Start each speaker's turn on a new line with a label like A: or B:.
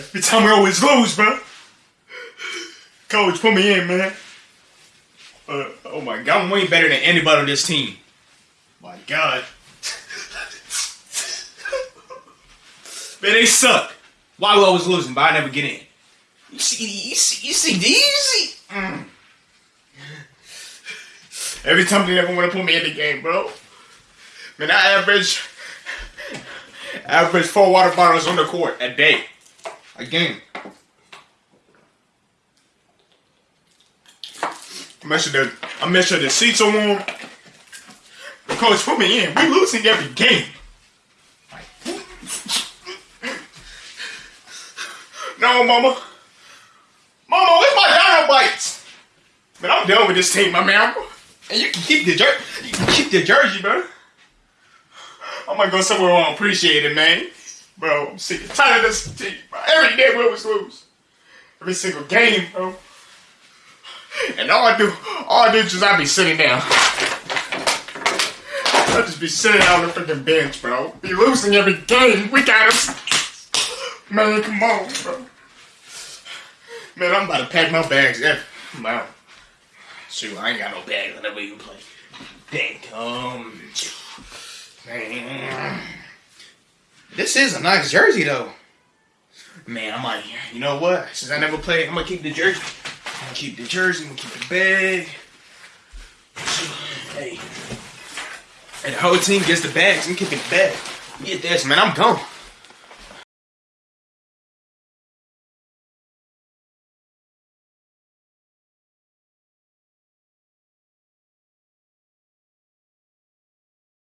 A: Every time I always lose, bro. Coach, put me in, man. Uh, oh my god, I'm way better than anybody on this team. My god. man, they suck. Why we always losing, but I never get in. You see, you see, you see these? Mm. Every time they never want to put me in the game, bro. Man, I average average four water bottles on the court a day. A game. I make sure the I make sure the seats are warm. The coach put me in. We losing every game. No, mama. Mama, where's my dino bites? Man, I'm done with this team, my man. And you can keep the jersey. You can keep the jersey, bro. I might go somewhere where I appreciate it, man. Bro, I'm sick and tired of this team, bro. Every day we always lose. Every single game, bro. And all I do, all I do is I be sitting down. I just be sitting on the freaking bench, bro. Be losing every game. We got us. Man, come on, bro. Man, I'm about to pack my bags. Yeah, wow. Shoot, I ain't got no bags. I never even play. Dang, um, man. This is a nice jersey, though. Man, I'm like, you know what? Since I never played, I'm gonna keep the jersey. I'm gonna keep the jersey. I'm gonna keep the bag. Hey, and the whole team gets the bags. I'm keeping the bag. Get this, man. I'm gone.